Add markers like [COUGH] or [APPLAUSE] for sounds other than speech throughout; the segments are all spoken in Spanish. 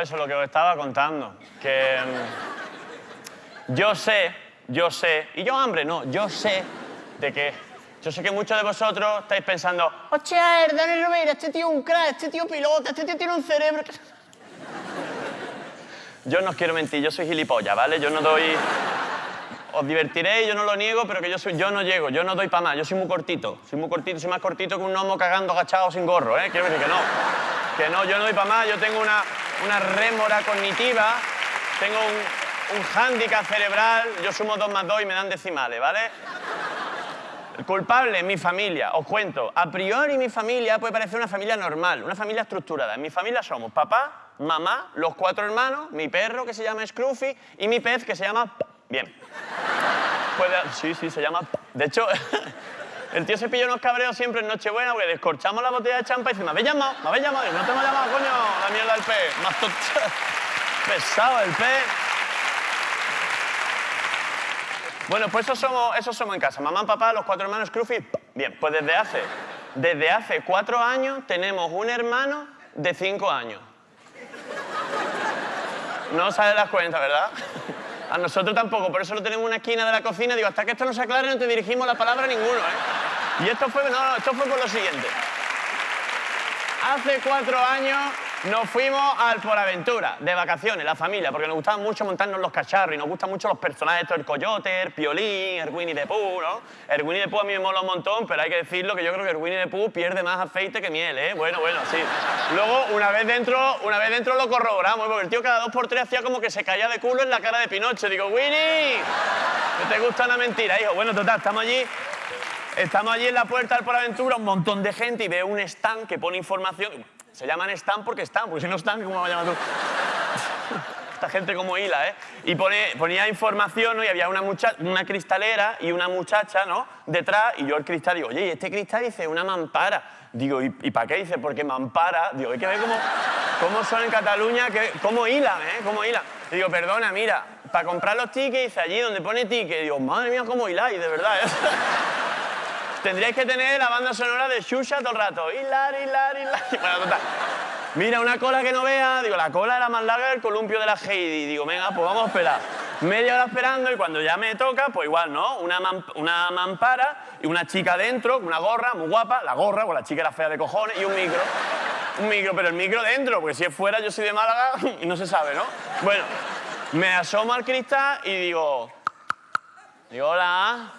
Eso, lo que os estaba contando. Que mm, yo sé, yo sé, y yo hambre, no, yo sé de que, yo sé que muchos de vosotros estáis pensando, hostia, Dani Rovira, este tío es un crack, este tío pilota, este tío tiene un cerebro. [LAUGHS] Yo no os quiero mentir, yo soy gilipollas, ¿vale? Yo no doy... Os divertiréis, yo no lo niego, pero que yo, soy, yo no llego, yo no doy para más, yo soy muy cortito, soy muy cortito, soy más cortito que un gnomo cagando agachado sin gorro, ¿eh? Quiero decir que no, que no, yo no doy para más, yo tengo una, una rémora cognitiva, tengo un, un hándicap cerebral, yo sumo dos más dos y me dan decimales, ¿vale? El culpable, mi familia. Os cuento, a priori mi familia puede parecer una familia normal, una familia estructurada. En mi familia somos papá, mamá, los cuatro hermanos, mi perro que se llama Scruffy y mi pez que se llama... Bien. Sí, sí, se llama... De hecho, [LAUGHS] el tío se pilla unos cabreos siempre en Nochebuena porque descorchamos la botella de champa y dice, me habéis llamado, me habéis llamado. Y no te hemos llamado, coño, la mierda del pez. [LAUGHS] Más pesado el pez. Bueno, pues eso somos, eso somos en casa. Mamá, papá, los cuatro hermanos Scruffy. Bien, pues desde hace, desde hace cuatro años tenemos un hermano de cinco años. No os das cuenta, ¿verdad? A nosotros tampoco, por eso lo tenemos en una esquina de la cocina. Digo, hasta que esto no se aclare no te dirigimos la palabra a ninguno, ¿eh? Y esto fue, no, esto fue por lo siguiente. Hace cuatro años nos fuimos al Poraventura, de vacaciones, la familia, porque nos gustaba mucho montarnos los cacharros y nos gustan mucho los personajes, estos, el Coyote, el Piolín, el Winnie the Pooh, ¿no? El Winnie the Pooh a mí me mola un montón, pero hay que decirlo que yo creo que el Winnie the Pooh pierde más aceite que miel, ¿eh? Bueno, bueno, sí. Luego, una vez dentro, una vez dentro lo corroboramos, porque el tío cada dos por tres hacía como que se caía de culo en la cara de Pinocho. Digo, Winnie, ¿no te gusta una mentira, hijo? Bueno, total, estamos allí Estamos allí en la puerta del Aventura, un montón de gente y veo un stand que pone información. Se llaman stand porque están, porque si no están, ¿cómo va a llamar tú? Esta gente como hila, ¿eh? Y pone- ponía información, ¿no? Y había una, una cristalera y una muchacha, ¿no? Detrás, y yo el cristal digo, oye, ¿y este cristal dice una mampara? Digo, ¿y, para qué? Dice, porque mampara. Digo, hay que ver cómo, cómo son en Cataluña, que, cómo hilan, ¿eh? Cómo hilan. Digo, perdona, mira, para comprar los tickets, allí donde pone ticket. Digo, madre mía, cómo hiláis, de verdad, ¿eh? Tendríais que tener la banda sonora de Xuxa todo el rato. Hilar, hilar, hilar. [LAUGHS] Bueno, total. Mira, una cola que no vea. Digo, la cola era más larga que el columpio de la Heidi. Digo, venga, pues vamos a esperar. Media hora esperando y cuando ya me toca, pues igual, ¿no? Una, una mampara y una chica dentro, una gorra muy guapa. La gorra, pues la chica era fea de cojones y un micro. Un micro, pero el micro dentro, porque si es fuera yo soy de Málaga [LAUGHS] y no se sabe, ¿no? Bueno, me asomo al cristal y digo... Digo, hola...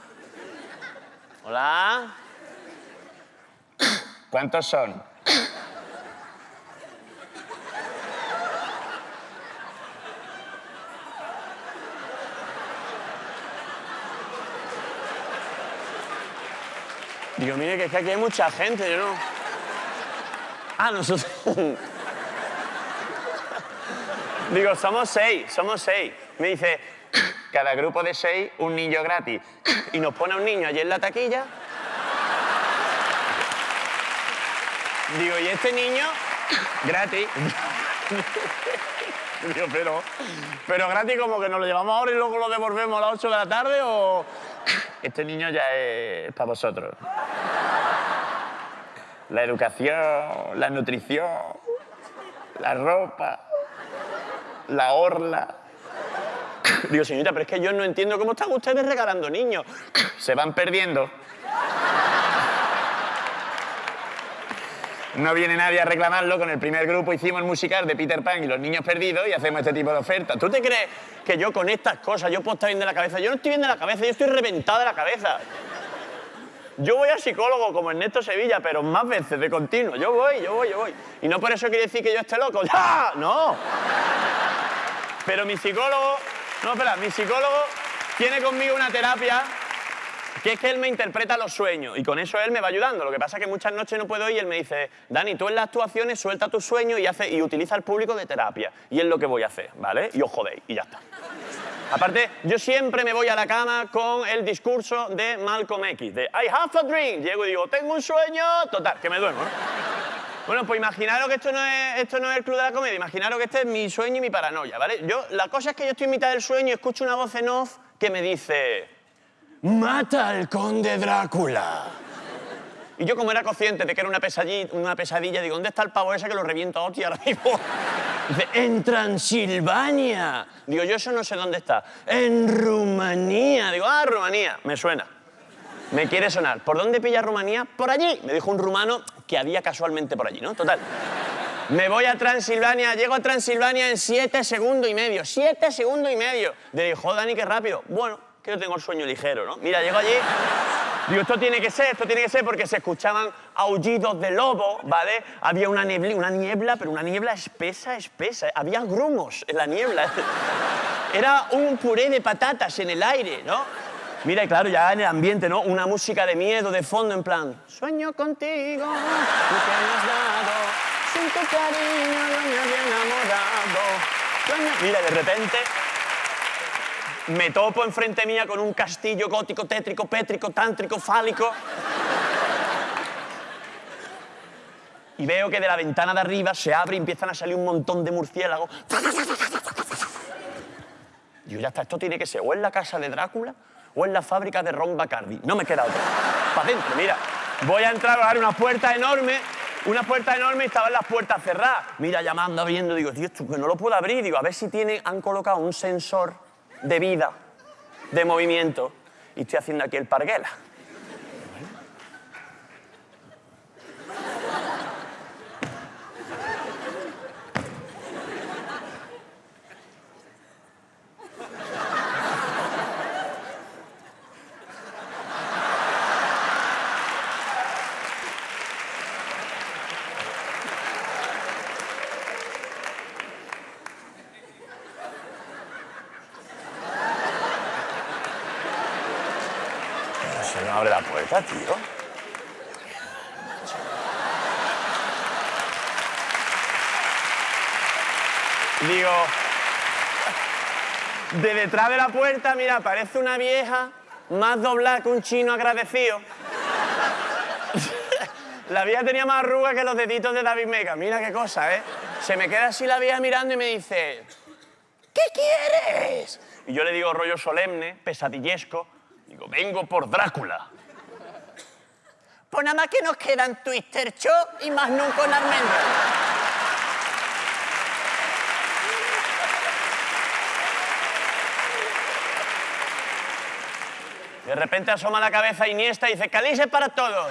Hola. ¿Cuántos son? Digo, mire, que es que aquí hay mucha gente, yo no. Ah, nosotros. [LAUGHS] Digo, somos seis, somos seis. Me dice, cada grupo de seis, un niño gratis. Y nos pone un niño allí en la taquilla. Digo, ¿y este niño? Gratis. [LAUGHS] Digo, pero, pero gratis como que nos lo llevamos ahora y luego lo devolvemos a las 8 de la tarde o... Este niño ya es para vosotros. La educación, la nutrición, la ropa, la orla. [LAUGHS] Digo, señorita, pero es que yo no entiendo cómo están ustedes regalando niños. [LAUGHS] Se van perdiendo. No viene nadie a reclamarlo. Con el primer grupo hicimos el musical de Peter Pan y los niños perdidos y hacemos este tipo de ofertas. ¿Tú te crees que yo con estas cosas yo puedo estar bien de la cabeza? Yo no estoy bien de la cabeza, yo estoy reventada de la cabeza. Yo voy al psicólogo como Ernesto Sevilla, pero más veces de continuo. Yo voy, yo voy, yo voy. Y no por eso quiere decir que yo esté loco. ¡Ya! No. Pero mi psicólogo, no, espera, mi psicólogo tiene conmigo una terapia que es que él me interpreta los sueños y con eso él me va ayudando. Lo que pasa es que muchas noches no puedo ir y él me dice, Dani, tú en las actuaciones suelta tus sueños y, hace, y utiliza al público de terapia. Y es lo que voy a hacer, ¿vale? Y os jodéis y ya está. Aparte, yo siempre me voy a la cama con el discurso de Malcolm X, de I have a dream. Llego y digo, tengo un sueño, total, que me duermo. Bueno, pues imaginaros que esto no, es, esto no es el club de la comedia, imaginaros que este es mi sueño y mi paranoia, ¿vale? Yo, la cosa es que yo estoy en mitad del sueño y escucho una voz en off que me dice, mata al conde Drácula. Y yo como era consciente de que era una pesadilla, una pesadilla digo, ¿dónde está el pavo ese que lo reviento a hostia ahora mismo? [LAUGHS] Dice, en Transilvania. Digo, yo eso no sé dónde está. En Rumanía. Digo, ah, Rumanía. Me suena. Me quiere sonar. ¿Por dónde pilla Rumanía? Por allí. Me dijo un rumano que había casualmente por allí, ¿no? Total. Me voy a Transilvania, llego a Transilvania en siete segundos y medio. Siete segundos y medio. Le Dani, qué rápido. Bueno, que yo tengo el sueño ligero, ¿no? Mira, llego allí. Digo, esto tiene que ser, esto tiene que ser porque se escuchaban aullidos de lobo, ¿vale? Había una niebla, una niebla, pero una niebla espesa, espesa. Había grumos en la niebla. Era un puré de patatas en el aire, ¿no? Mira, y claro, ya en el ambiente, ¿no? Una música de miedo de fondo, en plan... Sueño contigo, tú me has dado, sin tu cariño me enamorado. Sueño... Mira, de repente me topo enfrente mía con un castillo gótico, tétrico, pétrico, tántrico, fálico. Y veo que de la ventana de arriba se abre y empiezan a salir un montón de murciélagos. Digo, ya está, esto tiene que ser o en la casa de Drácula o en la fábrica de Ron Bacardi. No me queda otra. Para adentro, mira. Voy a entrar a dar una puerta enorme, una puerta enorme y estaban las puertas cerradas. Mira, llamando, viendo, digo, tío, esto que no lo puedo abrir. Digo, a ver si tiene, han colocado un sensor de vida, de movimiento. Y estoy haciendo aquí el parguela. Se no abre la puerta, tío. Digo, de detrás de la puerta, mira, parece una vieja más doblada que un chino agradecido. [LAUGHS] La vieja tenía más arrugas que los deditos de David Mega. Mira qué cosa, ¿eh? Se me queda así la vieja mirando y me dice, ¿qué quieres? Y yo le digo rollo solemne, pesadillesco, digo, vengo por Drácula. Pues nada más que nos quedan Twister Show y más nunca con almendras. De repente asoma la cabeza Iniesta y dice, calice para todos.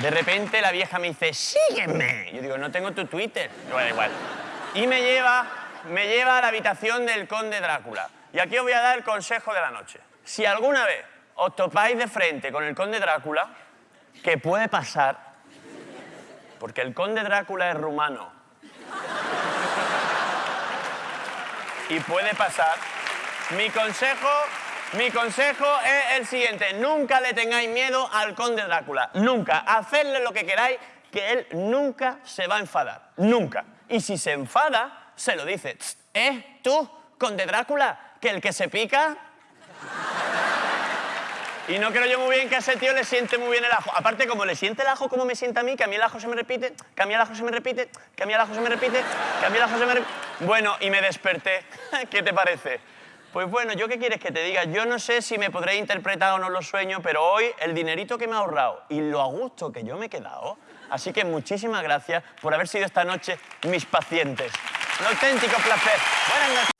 De repente la vieja me dice, sígueme. Yo digo, no tengo tu Twitter. Bueno, igual. Y me lleva, me lleva a la habitación del conde Drácula. Y aquí os voy a dar el consejo de la noche. Si alguna vez os topáis de frente con el conde Drácula, que puede pasar, porque el conde Drácula es rumano. Y puede pasar. Mi consejo mi consejo es el siguiente, nunca le tengáis miedo al conde Drácula, nunca. Hacedle lo que queráis, que él nunca se va a enfadar, nunca. Y si se enfada, se lo dice, ¿eh? ¿Tú, conde Drácula, que el que se pica... Y no creo yo muy bien que a ese tío le siente muy bien el ajo. Aparte, como le siente el ajo como me siente a mí, que a mí el ajo se me repite, que a mí el ajo se me repite, que a mí el ajo se me repite, que a mí el ajo se me repite... Bueno, y me desperté. [LAUGHS] ¿Qué te parece? Pues bueno, ¿yo qué quieres que te diga? Yo no sé si me podré interpretar o no los sueños, pero hoy el dinerito que me he ahorrado y lo a gusto que yo me he quedado, así que muchísimas gracias por haber sido esta noche mis pacientes. Un auténtico placer. Buenas noches.